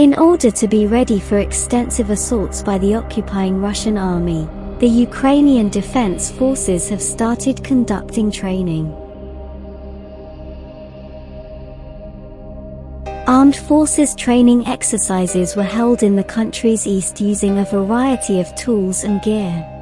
In order to be ready for extensive assaults by the occupying Russian army, the Ukrainian Defense Forces have started conducting training. Armed forces training exercises were held in the country's east using a variety of tools and gear.